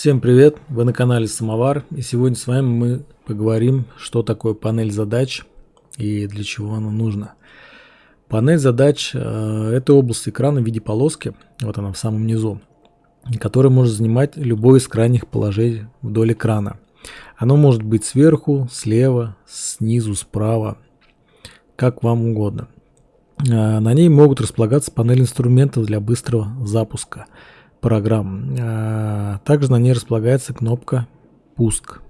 Всем привет! Вы на канале Самовар и сегодня с вами мы поговорим, что такое панель задач и для чего она нужна. Панель задач э, это область экрана в виде полоски, вот она в самом низу, которая может занимать любое из крайних положений вдоль экрана. Оно может быть сверху, слева, снизу, справа, как вам угодно. Э, на ней могут располагаться панели инструментов для быстрого запуска – программ. А, также на ней располагается кнопка «Пуск».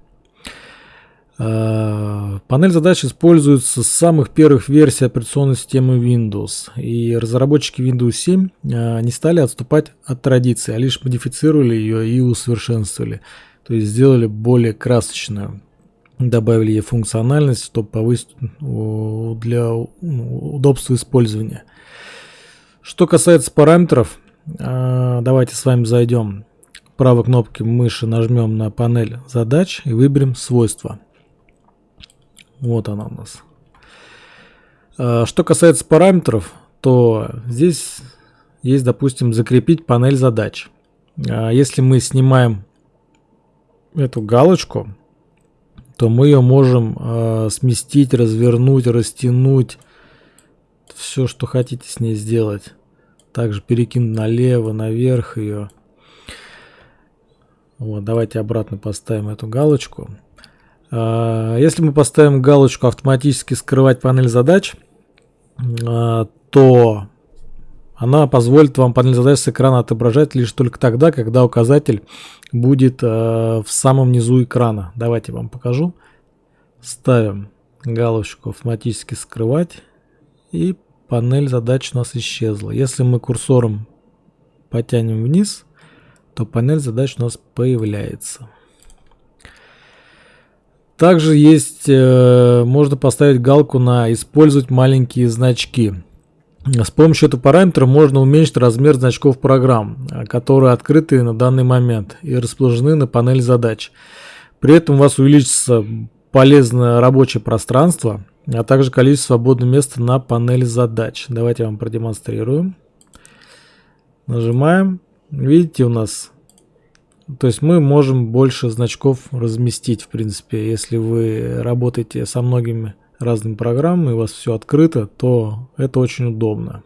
А, панель задач используется с самых первых версий операционной системы Windows, и разработчики Windows 7 а, не стали отступать от традиции, а лишь модифицировали ее и усовершенствовали, то есть сделали более красочную, добавили ей функциональность, чтобы повысить для удобства использования. Что касается параметров, давайте с вами зайдем правой кнопки мыши, нажмем на панель задач и выберем свойства. Вот она у нас. А, что касается параметров, то здесь есть, допустим, закрепить панель задач. А, если мы снимаем эту галочку, то мы ее можем сместить, развернуть, растянуть, все, что хотите с ней сделать. Также перекинуть налево, наверх ее. Вот, давайте обратно поставим эту галочку. А, если мы поставим галочку автоматически скрывать панель задач, а, то она позволит вам панель задач с экрана отображать лишь только тогда, когда указатель будет а, в самом низу экрана. Давайте вам покажу. Ставим галочку автоматически скрывать и панель задач у нас исчезла. Если мы курсором потянем вниз, то панель задач у нас появляется. Также есть, э, можно поставить галку на «Использовать маленькие значки». С помощью этого параметра можно уменьшить размер значков программ, которые открыты на данный момент и расположены на панели задач. При этом у вас увеличится полезное рабочее пространство, а также количество свободного места на панели задач. Давайте я вам продемонстрирую. Нажимаем. Видите, у нас... То есть мы можем больше значков разместить, в принципе. Если вы работаете со многими разными программами, у вас все открыто, то это очень удобно.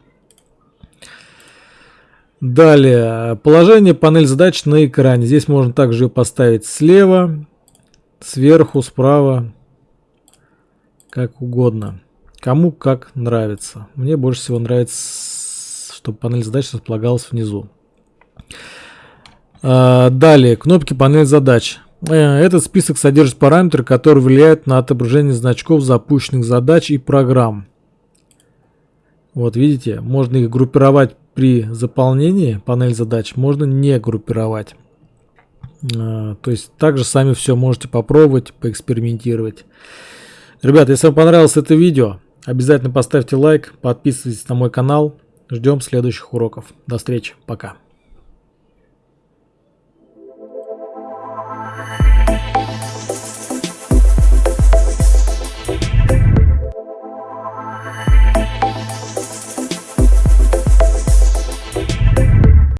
Далее, положение панель задач на экране. Здесь можно также поставить слева, сверху, справа как угодно. Кому как нравится. Мне больше всего нравится, чтобы панель задач располагалась внизу. А, далее, кнопки панель задач. Э, этот список содержит параметры, которые влияют на отображение значков запущенных задач и программ. Вот видите, можно их группировать при заполнении панель задач, можно не группировать. А, то есть также сами все можете попробовать, поэкспериментировать. Ребята, если вам понравилось это видео, обязательно поставьте лайк, подписывайтесь на мой канал. Ждем следующих уроков. До встречи. Пока.